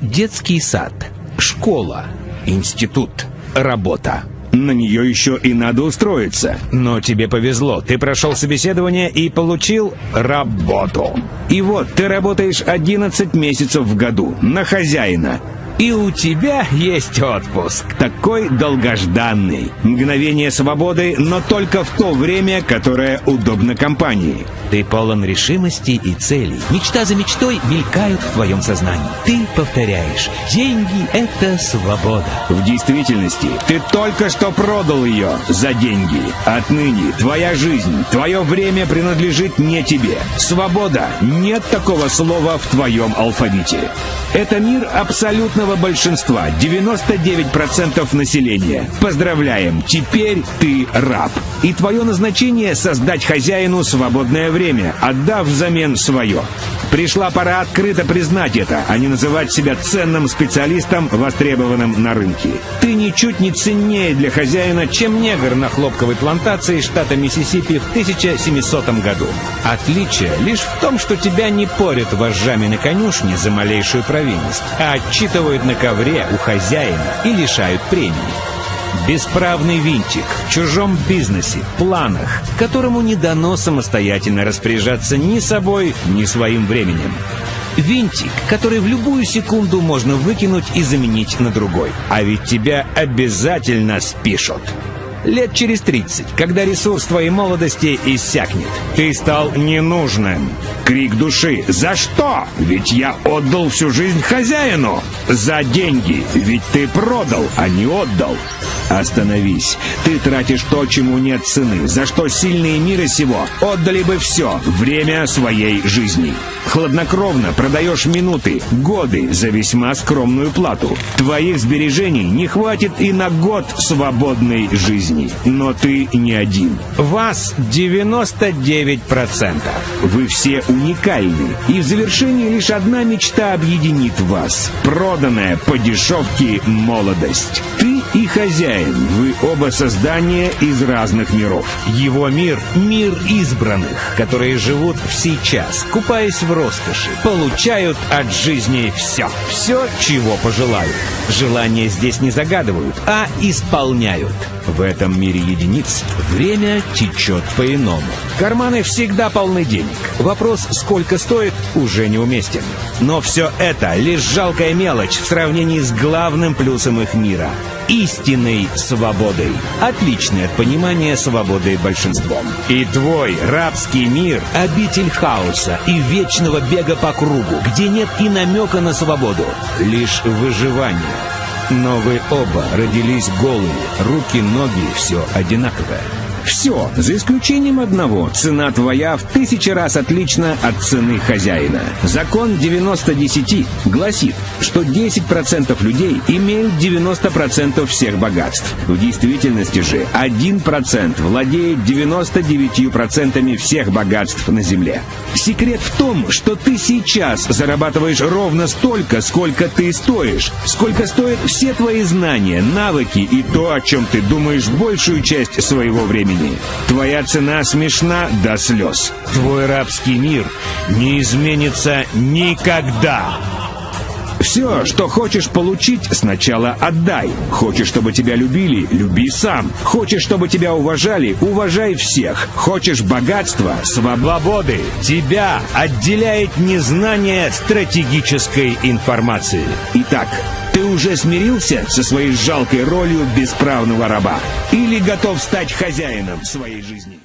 Детский сад, школа, институт, работа. На нее еще и надо устроиться. Но тебе повезло, ты прошел собеседование и получил работу. И вот ты работаешь 11 месяцев в году на хозяина. И у тебя есть отпуск. Такой долгожданный. Мгновение свободы, но только в то время, которое удобно компании. Ты полон решимости и целей. Мечта за мечтой мелькают в твоем сознании. Ты повторяешь. Деньги — это свобода. В действительности, ты только что продал ее за деньги. Отныне твоя жизнь, твое время принадлежит не тебе. Свобода — нет такого слова в твоем алфавите. Это мир абсолютного большинства, 99% населения. Поздравляем, теперь ты раб. И твое назначение — создать хозяину свободное время, отдав взамен свое. Пришла пора открыто признать это, а не называть себя ценным специалистом, востребованным на рынке. Ты ничуть не ценнее для хозяина, чем негр на хлопковой плантации штата Миссисипи в 1700 году. Отличие лишь в том, что тебя не порят вожжами на конюшне за малейшую провинность, а отчитывают на ковре у хозяина и лишают премии. Бесправный винтик в чужом бизнесе, планах, которому не дано самостоятельно распоряжаться ни собой, ни своим временем. Винтик, который в любую секунду можно выкинуть и заменить на другой. А ведь тебя обязательно спишут. Лет через 30, когда ресурс твоей молодости иссякнет. Ты стал ненужным. Крик души. За что? Ведь я отдал всю жизнь хозяину. За деньги. Ведь ты продал, а не отдал. Остановись. Ты тратишь то, чему нет цены, за что сильные мира сего отдали бы все, время своей жизни. Хладнокровно продаешь минуты, годы за весьма скромную плату. Твоих сбережений не хватит и на год свободной жизни. Но ты не один. Вас 99%. Вы все уникальны. И в завершении лишь одна мечта объединит вас. Проданная по дешевке молодость. Ты и хозяин. Вы оба создания из разных миров. Его мир — мир избранных, которые живут в сейчас, купаясь в роскоши, получают от жизни все. Все, чего пожелают. Желания здесь не загадывают, а исполняют. В этом мире единиц время течет по-иному. Карманы всегда полны денег. Вопрос, сколько стоит, уже неуместен. Но все это лишь жалкая мелочь в сравнении с главным плюсом их мира — истинной свободой. Отличное от понимания свободы большинством. И твой рабский мир — обитель хаоса и вечного бега по кругу, где нет и намека на свободу, лишь выживание. Но вы оба родились голыми, руки, ноги, все одинаковое. Все, за исключением одного. Цена твоя в тысячи раз отлична от цены хозяина. Закон 90-10 гласит, что 10% людей имеют 90% всех богатств. В действительности же 1% владеет 99% всех богатств на Земле. Секрет в том, что ты сейчас зарабатываешь ровно столько, сколько ты стоишь, сколько стоят все твои знания, навыки и то, о чем ты думаешь большую часть своего времени времени. Твоя цена смешна до слез. Твой рабский мир не изменится никогда. Все, что хочешь получить, сначала отдай. Хочешь, чтобы тебя любили, люби сам. Хочешь, чтобы тебя уважали, уважай всех. Хочешь богатства, свободы. Тебя отделяет незнание стратегической информации. Итак, ты уже смирился со своей жалкой ролью бесправного раба? Или готов стать хозяином своей жизни?